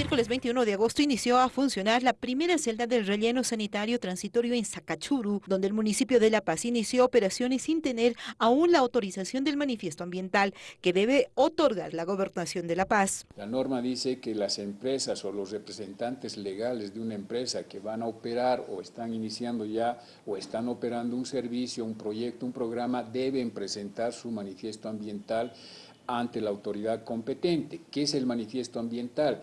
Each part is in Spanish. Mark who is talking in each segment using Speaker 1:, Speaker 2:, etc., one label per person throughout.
Speaker 1: miércoles 21 de agosto inició a funcionar la primera celda del relleno sanitario transitorio en Sacachuru, donde el municipio de La Paz inició operaciones sin tener aún la autorización del manifiesto ambiental que debe otorgar la gobernación de La Paz.
Speaker 2: La norma dice que las empresas o los representantes legales de una empresa que van a operar o están iniciando ya o están operando un servicio, un proyecto, un programa, deben presentar su manifiesto ambiental ante la autoridad competente. ¿Qué es el manifiesto ambiental?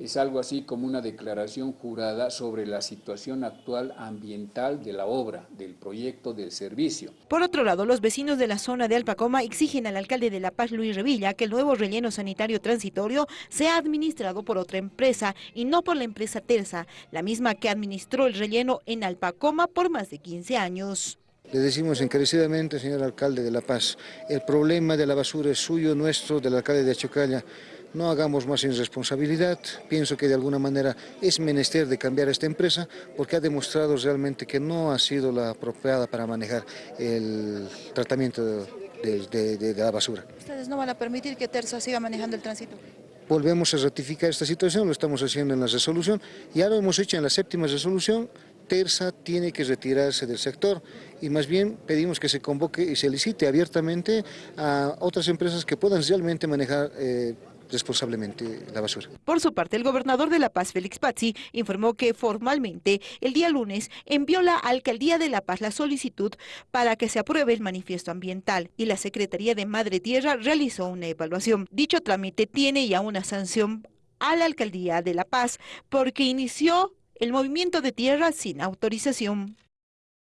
Speaker 2: Es algo así como una declaración jurada sobre la situación actual ambiental de la obra, del proyecto, del servicio.
Speaker 1: Por otro lado, los vecinos de la zona de Alpacoma exigen al alcalde de La Paz, Luis Revilla, que el nuevo relleno sanitario transitorio sea administrado por otra empresa y no por la empresa Terza, la misma que administró el relleno en Alpacoma por más de 15 años.
Speaker 3: Le decimos encarecidamente, señor alcalde de La Paz, el problema de la basura es suyo, nuestro, del alcalde de Achocalla. No hagamos más irresponsabilidad, pienso que de alguna manera es menester de cambiar esta empresa porque ha demostrado realmente que no ha sido la apropiada para manejar el tratamiento de, de la basura.
Speaker 1: ¿Ustedes no van a permitir que Terza siga manejando el tránsito?
Speaker 3: Volvemos a ratificar esta situación, lo estamos haciendo en la resolución, ya lo hemos hecho en la séptima resolución, Terza tiene que retirarse del sector y más bien pedimos que se convoque y se licite abiertamente a otras empresas que puedan realmente manejar eh, responsablemente la basura.
Speaker 1: Por su parte, el gobernador de La Paz, Félix Pazzi, informó que formalmente el día lunes envió la Alcaldía de La Paz la solicitud para que se apruebe el manifiesto ambiental y la Secretaría de Madre Tierra realizó una evaluación. Dicho trámite tiene ya una sanción a la Alcaldía de La Paz porque inició el movimiento de tierra sin autorización.